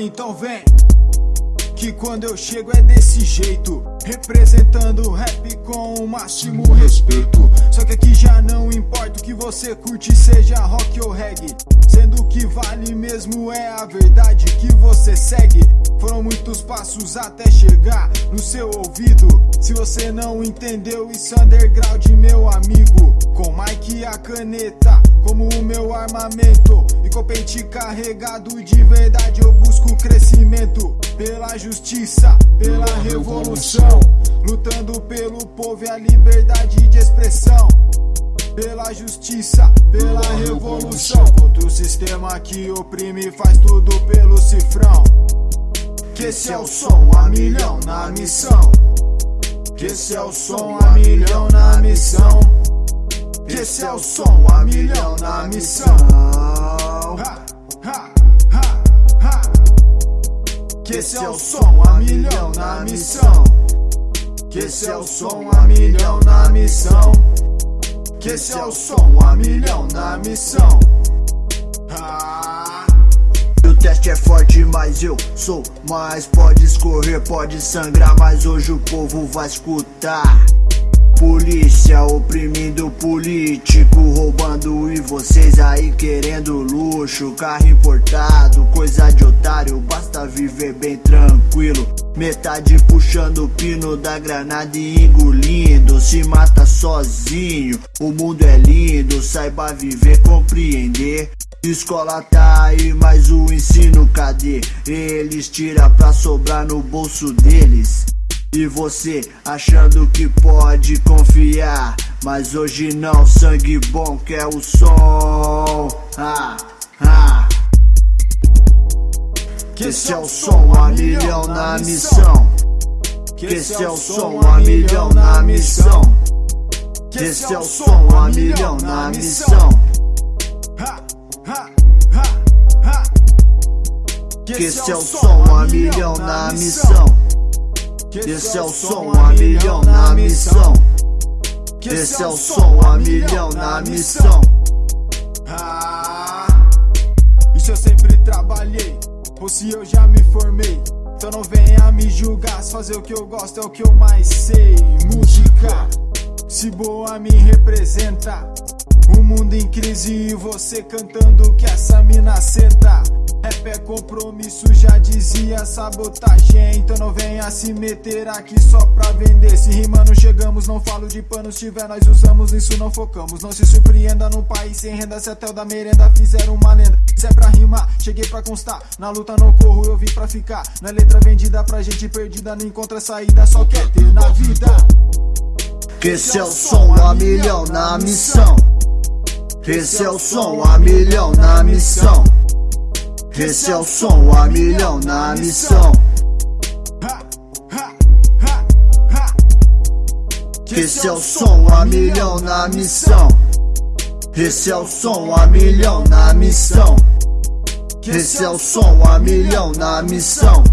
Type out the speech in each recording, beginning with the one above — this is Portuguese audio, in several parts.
Então vem. Que quando eu chego é desse jeito. Representando o rap com o máximo respeito. Só que aqui já não importa o que você curte, seja rock ou reggae. Sendo que vale mesmo é a verdade que você segue. Foram muitos passos até chegar no seu ouvido. Se você não entendeu isso underground meu amigo. Com Mike e a caneta como o meu armamento. E com pente carregado de verdade eu busco crescimento Pela justiça, pela revolução. Lutando pelo povo e a liberdade de expressão. Pela justiça, pela revolução. Contra o sistema que oprime faz tudo pelo cifrão. Que esse é o som a milhão na missão. Que esse é o som a milhão na missão esse é o som a milhão na missão Que esse é o som a milhão na missão Que esse é o som a milhão na missão que esse é o som a milhão na missão. O teste é forte, mas eu sou mais. Pode escorrer, pode sangrar, mas hoje o povo vai escutar. Polícia oprimindo político, roubando e vocês aí querendo luxo, carro importado, coisa de otário, basta viver bem tranquilo. Metade puxando o pino da granada e engolindo, se mata sozinho. O mundo é lindo, saiba viver, compreender. Escola tá aí, mas o ensino cadê? Eles tiram pra sobrar no bolso deles. E você achando que pode confiar Mas hoje não, sangue bom que é o som. Ah, ah. Que esse é o som a milhão na missão. Que esse é o som a milhão na missão. Que esse é o som a milhão na missão. Que esse é o som a milhão na missão que esse é o som a milhão na missão. Que esse é o som a milhão na missão. Ah, isso eu sempre trabalhei, ou se eu já me formei. Então não venha me julgar, fazer o que eu gosto é o que eu mais sei. Música, se boa me representa. O mundo em crise e você cantando que essa mina senta. É compromisso, já dizia sabotagem. Então não venha se meter aqui só pra vender. Se rimando chegamos, não falo de pano. Se tiver nós usamos, nisso não focamos. Não se surpreenda num país sem renda. Se até o da merenda fizeram uma lenda. Se é pra rimar, cheguei pra constar. Na luta não corro, eu vim pra ficar. Na letra vendida pra gente perdida Não encontra saída, só quer ter na vida. Que esse é o som a milhão na missão. Esse é o som a milhão na missão esse é o som a milhão na missão. Esse é o som a milhão na missão. Esse é o som a milhão na missão. Esse é o som a milhão na missão.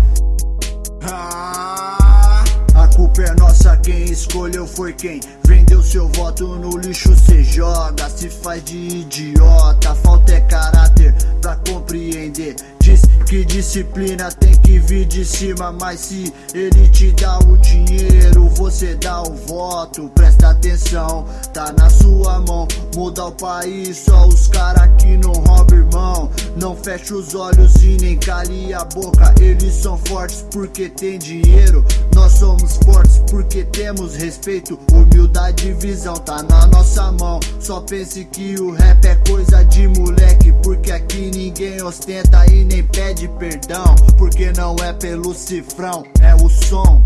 É nossa, quem escolheu foi quem vendeu seu voto no lixo. Cê joga, se faz de idiota. Falta é caráter pra compreender. Diz que disciplina tem que vir de cima, mas se ele te dá o dinheiro, você dá o voto. Presta atenção, tá na sua mão. Muda o país, só os cara que não roubam irmão. Não fecha os olhos e nem cale a boca. Eles são fortes porque tem dinheiro. Nós somos fortes porque temos respeito. Humildade e visão tá na nossa mão. Só pense que o rap é coisa de moleque. Porque aqui ninguém ostenta e nem pede perdão. Porque não é pelo cifrão, é o som.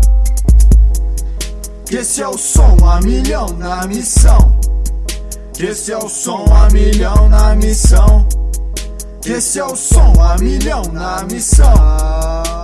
Esse é o som a milhão na missão. Esse é o som a milhão na missão. Esse é o som a milhão na missão.